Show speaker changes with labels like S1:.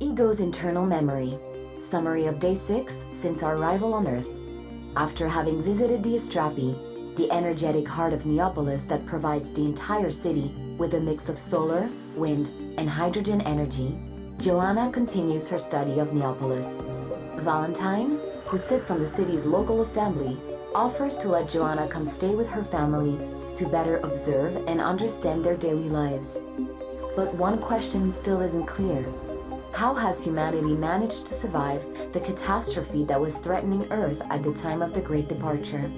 S1: Ego's internal memory. Summary of day six since our arrival on Earth. After having visited the Astrapi, the energetic heart of Neapolis that provides the entire city with a mix of solar, wind, and hydrogen energy, Joanna continues her study of Neapolis. Valentine, who sits on the city's local assembly, offers to let Joanna come stay with her family to better observe and understand their daily lives. But one question still isn't clear. How has humanity managed to survive the catastrophe that was threatening Earth at the time of the Great Departure?